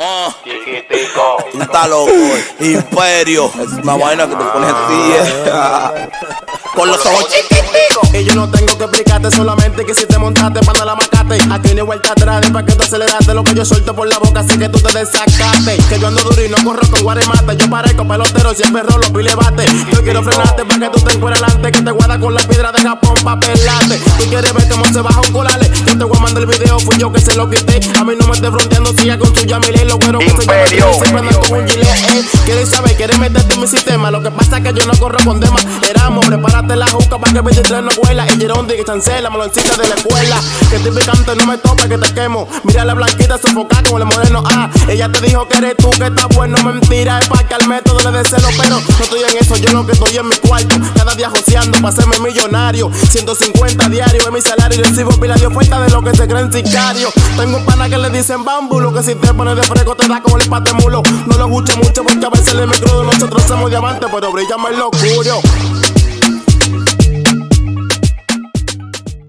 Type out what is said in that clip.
Ah, Chiquitico. Está loco. Imperio. Es una vaina que te pones así. Eh. Con los ojos chiquiticos. Y yo no tengo que explicarte solamente que si te montaste para la macate. Aquí ni vuelta atrás, de pa' que tú aceleraste lo que yo suelto por la boca, así que tú te desacaste. Que yo ando duro y no corro con guaremate. Yo parezco pelotero, siempre rolo, pile bate. Yo quiero frenarte para que tú te encuentres adelante. Que te guarda con la piedra de Japón pa' pelarte. Tú quieres ver cómo se baja un colale. Yo te voy a mandar el video, fui yo que se lo quité. A mí no me esté fronteando, siga con quiero que se llama siempre ando con un gilet. Eh. Quieres saber, quieres meterte en mi sistema. Lo que pasa es que yo no corro con demás. Éramos, prepárate la juca para que 23 no vuela. Y Gerondi que chancela, meloncita de la escuela. Que estoy picante, no me tope, que te quemo. Mira la blanquita sofocada con el moreno. Ah, ella te dijo que eres tú, que estás bueno. Mentira, es para que al método le dé celo. Pero no estoy en eso, yo lo que estoy en mi cuarto. Cada día joseando para hacerme millonario. 150 diarios en mi salario. Y recibo pila de oferta de lo que se creen sicario. Tengo un pana que le dicen bambu. Lo que si te pones de fresco te da como el mulo. No lo escucho mucho porque a veces el micro de nosotros somos diamantes, pero brillamos en lo oscuro.